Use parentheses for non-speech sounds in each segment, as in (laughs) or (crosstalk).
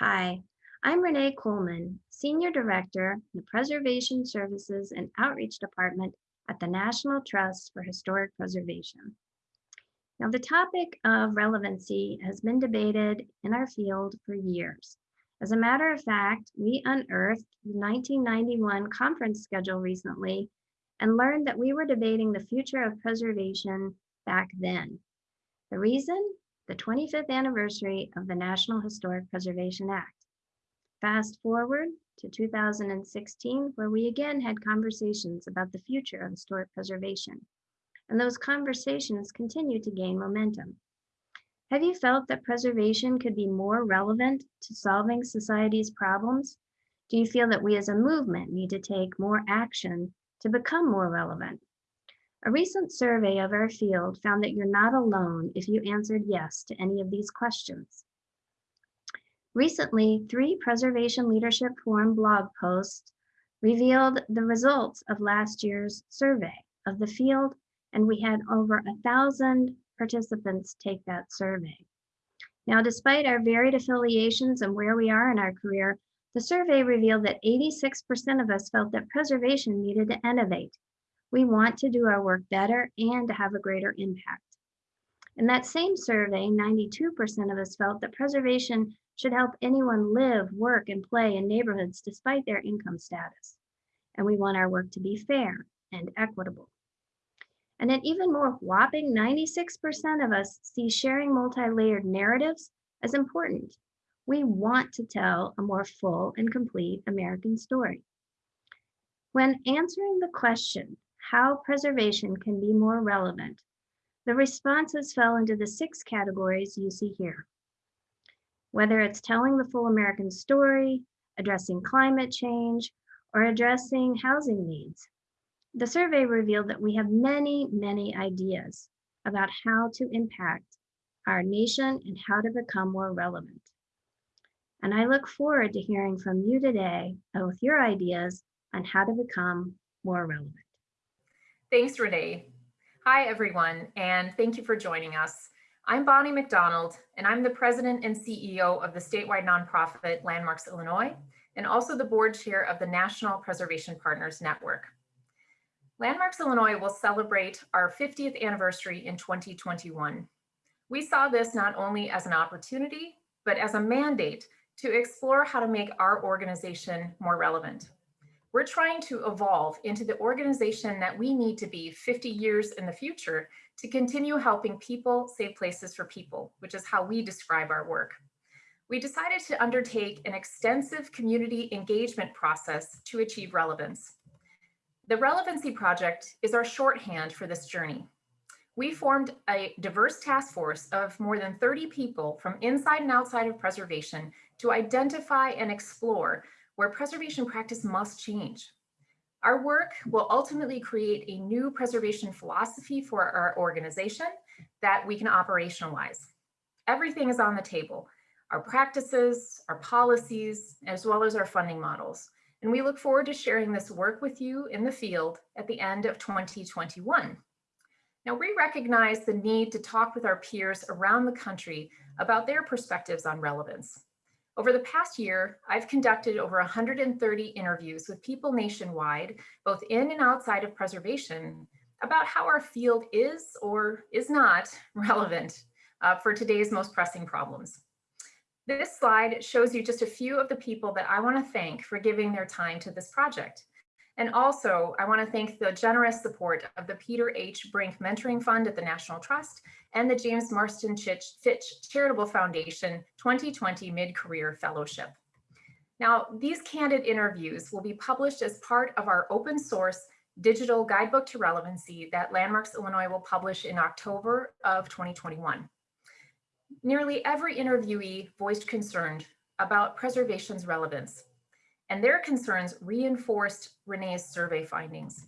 Hi, I'm Renee Coleman, Senior Director in the Preservation Services and Outreach Department at the National Trust for Historic Preservation. Now, the topic of relevancy has been debated in our field for years. As a matter of fact, we unearthed the 1991 conference schedule recently and learned that we were debating the future of preservation back then. The reason? The 25th anniversary of the National Historic Preservation Act. Fast forward to 2016, where we again had conversations about the future of historic preservation. And those conversations continue to gain momentum. Have you felt that preservation could be more relevant to solving society's problems? Do you feel that we as a movement need to take more action to become more relevant? A recent survey of our field found that you're not alone if you answered yes to any of these questions. Recently, three Preservation Leadership Forum blog posts revealed the results of last year's survey of the field, and we had over a thousand participants take that survey. Now, despite our varied affiliations and where we are in our career, the survey revealed that 86% of us felt that preservation needed to innovate. We want to do our work better and to have a greater impact. In that same survey, 92% of us felt that preservation should help anyone live, work, and play in neighborhoods despite their income status. And we want our work to be fair and equitable. And an even more whopping 96% of us see sharing multi-layered narratives as important. We want to tell a more full and complete American story. When answering the question, how preservation can be more relevant, the responses fell into the six categories you see here whether it's telling the full American story, addressing climate change, or addressing housing needs. The survey revealed that we have many, many ideas about how to impact our nation and how to become more relevant. And I look forward to hearing from you today with your ideas on how to become more relevant. Thanks, Renee. Hi, everyone, and thank you for joining us. I'm Bonnie McDonald, and I'm the president and CEO of the statewide nonprofit Landmarks Illinois, and also the board chair of the National Preservation Partners Network. Landmarks Illinois will celebrate our 50th anniversary in 2021. We saw this not only as an opportunity, but as a mandate to explore how to make our organization more relevant. We're trying to evolve into the organization that we need to be 50 years in the future to continue helping people save places for people, which is how we describe our work. We decided to undertake an extensive community engagement process to achieve relevance. The Relevancy Project is our shorthand for this journey. We formed a diverse task force of more than 30 people from inside and outside of preservation to identify and explore where preservation practice must change. Our work will ultimately create a new preservation philosophy for our organization that we can operationalize. Everything is on the table, our practices, our policies, as well as our funding models. And we look forward to sharing this work with you in the field at the end of 2021. Now, we recognize the need to talk with our peers around the country about their perspectives on relevance. Over the past year, I've conducted over 130 interviews with people nationwide, both in and outside of preservation, about how our field is or is not (laughs) relevant uh, for today's most pressing problems. This slide shows you just a few of the people that I want to thank for giving their time to this project. And also, I want to thank the generous support of the Peter H. Brink Mentoring Fund at the National Trust and the James Marston Fitch Charitable Foundation 2020 Mid-Career Fellowship. Now, these candid interviews will be published as part of our open source digital guidebook to relevancy that Landmarks Illinois will publish in October of 2021. Nearly every interviewee voiced concern about preservation's relevance, and their concerns reinforced Renee's survey findings.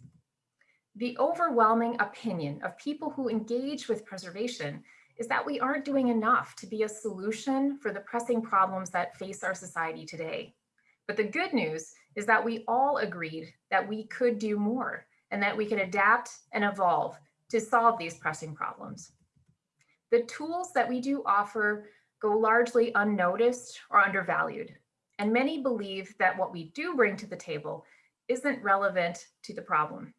The overwhelming opinion of people who engage with preservation is that we aren't doing enough to be a solution for the pressing problems that face our society today. But the good news is that we all agreed that we could do more and that we can adapt and evolve to solve these pressing problems. The tools that we do offer go largely unnoticed or undervalued. And many believe that what we do bring to the table isn't relevant to the problem.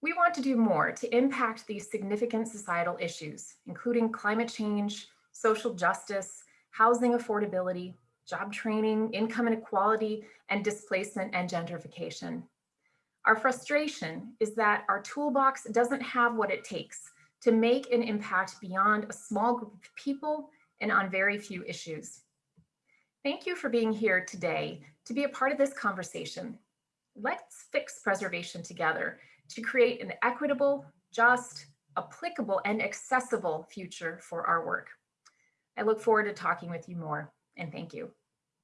We want to do more to impact these significant societal issues, including climate change, social justice, housing affordability, job training, income inequality, and displacement and gentrification. Our frustration is that our toolbox doesn't have what it takes to make an impact beyond a small group of people and on very few issues. Thank you for being here today to be a part of this conversation. Let's fix preservation together to create an equitable, just, applicable, and accessible future for our work. I look forward to talking with you more, and thank you.